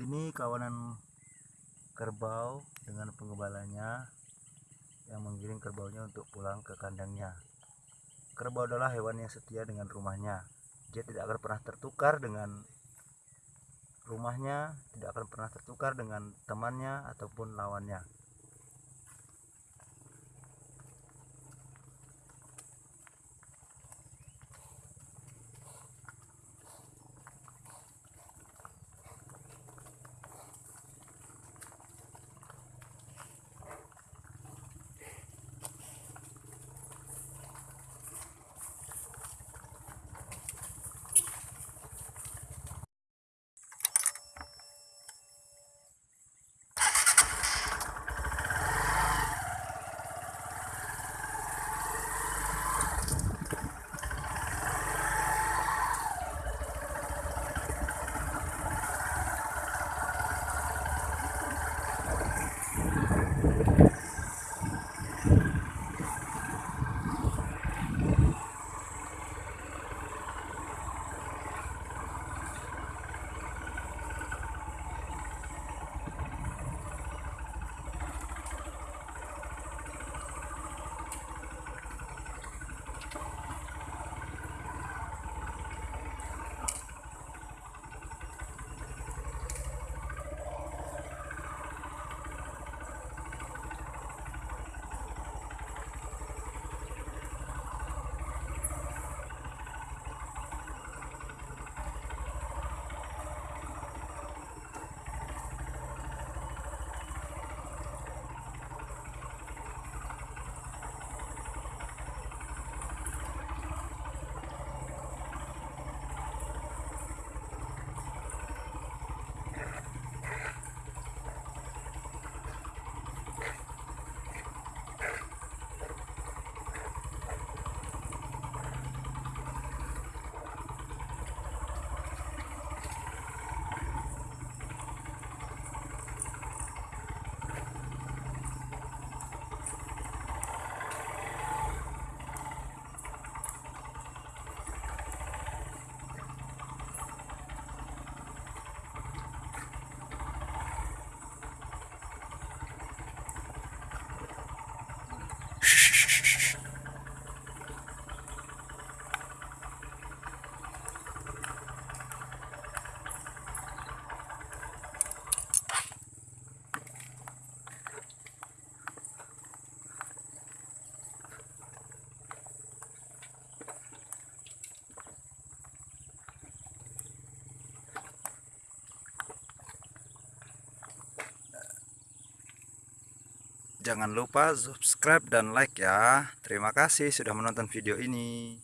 ini kawanan kerbau dengan penggembalanya yang menggiring kerbaunya untuk pulang ke kandangnya. Kerbau adalah hewan yang setia dengan rumahnya. Dia tidak akan pernah tertukar dengan rumahnya tidak akan pernah tertukar dengan temannya ataupun lawannya Jangan lupa subscribe dan like ya. Terima kasih sudah menonton video ini.